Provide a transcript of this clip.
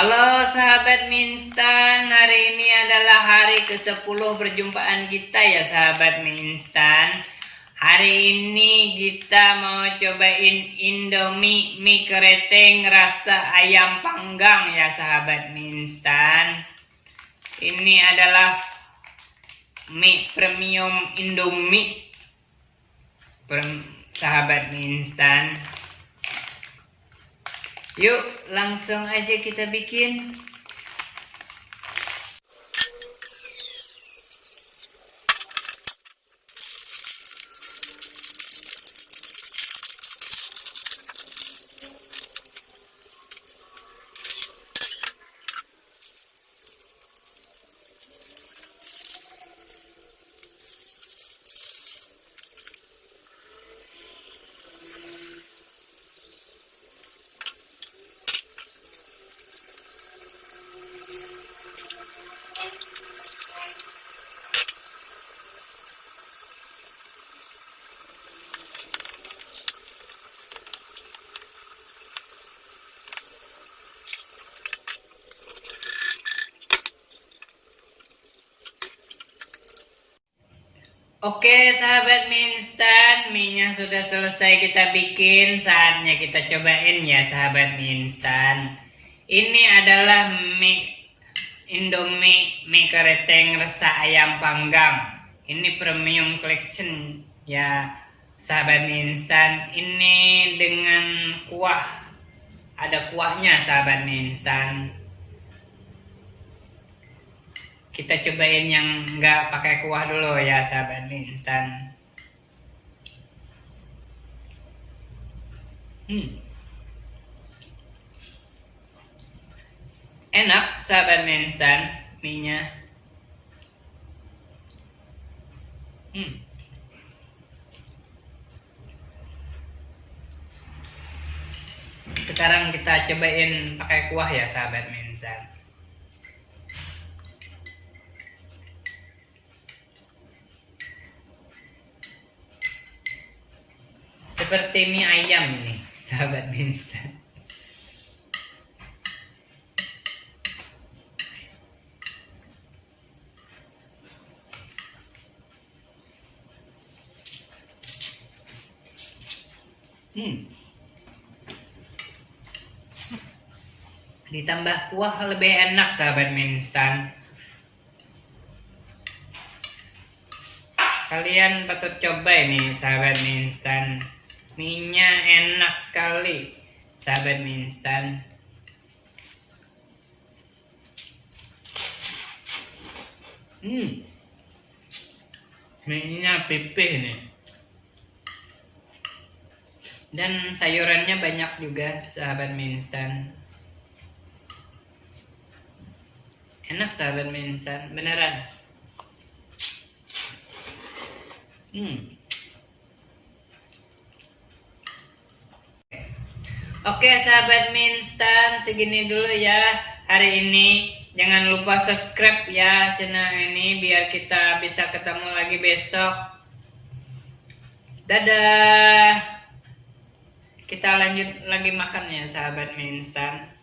Halo sahabat Minstan, hari ini adalah hari ke-10 perjumpaan kita ya sahabat Minstan. Hari ini kita mau cobain Indomie mie keriting rasa ayam panggang ya sahabat Minstan. Ini adalah mie premium Indomie. Sahabat Minstan. Yuk, langsung aja kita bikin. Oke sahabat mie instan, mie-nya sudah selesai kita bikin, saatnya kita cobain ya sahabat mie instan. Ini adalah mie Indomie mie keriting rasa ayam panggang. Ini premium collection ya sahabat mie instan. Ini dengan kuah, ada kuahnya sahabat mie instan kita cobain yang nggak pakai kuah dulu ya sahabat mie instan hmm. enak sahabat mie instan mie nya hmm. sekarang kita cobain pakai kuah ya sahabat mie instan seperti mie ayam ini sahabat instan. Hmm. ditambah kuah lebih enak sahabat instan. Kalian patut coba ini sahabat mie instan mie-nya enak sekali. Sahabat mie instan. Hmm. Mie-nya pipih nih. Dan sayurannya banyak juga sahabat mie instan. Enak sahabat mie instan. Beneran. Hmm. Oke sahabat mie instan segini dulu ya hari ini. Jangan lupa subscribe ya channel ini biar kita bisa ketemu lagi besok. Dadah. Kita lanjut lagi makan ya sahabat mie instan